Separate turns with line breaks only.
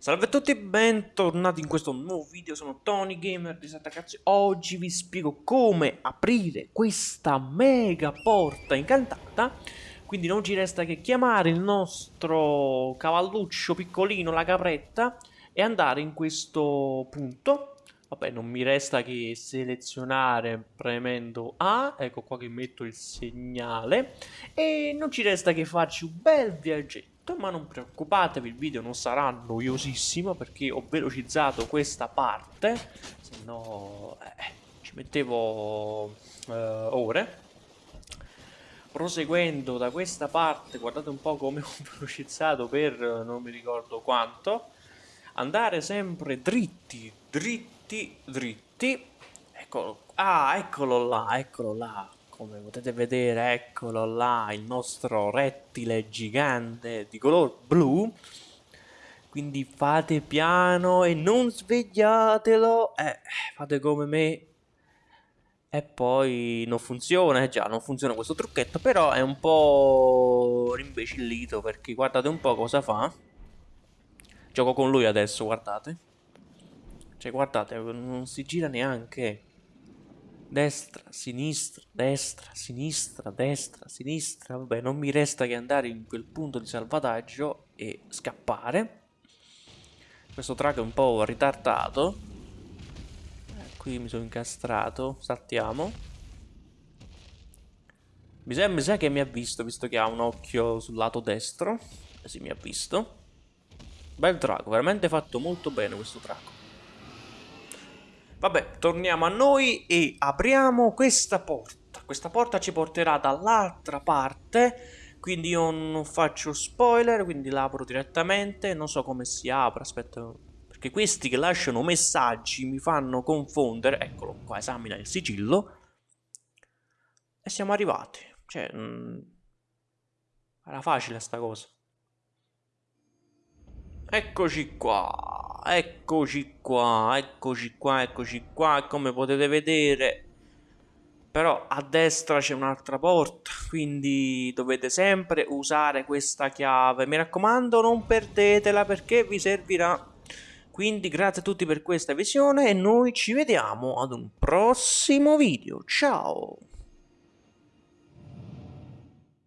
Salve a tutti e bentornati in questo nuovo video, sono Tony Gamer di Sattacazzi Oggi vi spiego come aprire questa mega porta incantata. Quindi non ci resta che chiamare il nostro cavalluccio piccolino, la capretta E andare in questo punto. Vabbè, non mi resta che selezionare premendo A Ecco qua che metto il segnale E non ci resta che farci un bel viaggetto ma non preoccupatevi il video non sarà noiosissimo perché ho velocizzato questa parte se no eh, ci mettevo eh, ore. Proseguendo da questa parte guardate un po' come ho velocizzato per non mi ricordo quanto. Andare sempre dritti dritti dritti. Eccolo ah eccolo là eccolo là come potete vedere eccolo là il nostro rettile gigante di color blu. Quindi fate piano e non svegliatelo. Eh, fate come me. E poi non funziona, eh già non funziona questo trucchetto però è un po' rimbecillito perché guardate un po' cosa fa. Gioco con lui adesso guardate. Cioè guardate non si gira neanche destra, sinistra, destra, sinistra, destra, sinistra. Vabbè, non mi resta che andare in quel punto di salvataggio e scappare. Questo track è un po' ritardato. Eh, qui mi sono incastrato. Saltiamo. Mi sa, mi sa che mi ha visto, visto che ha un occhio sul lato destro. Eh sì, mi ha visto. Bel trago, veramente fatto molto bene questo trago. Vabbè, torniamo a noi e apriamo questa porta. Questa porta ci porterà dall'altra parte, quindi io non faccio spoiler, quindi la apro direttamente. Non so come si apre, aspetta, perché questi che lasciano messaggi mi fanno confondere. Eccolo qua, esamina il sigillo. E siamo arrivati. Cioè, mh, mm, era facile sta cosa. Eccoci qua eccoci qua, eccoci qua, eccoci qua, come potete vedere però a destra c'è un'altra porta, quindi dovete sempre usare questa chiave. Mi raccomando, non perdetela perché vi servirà. Quindi grazie a tutti per questa visione e noi ci vediamo ad un prossimo video. Ciao!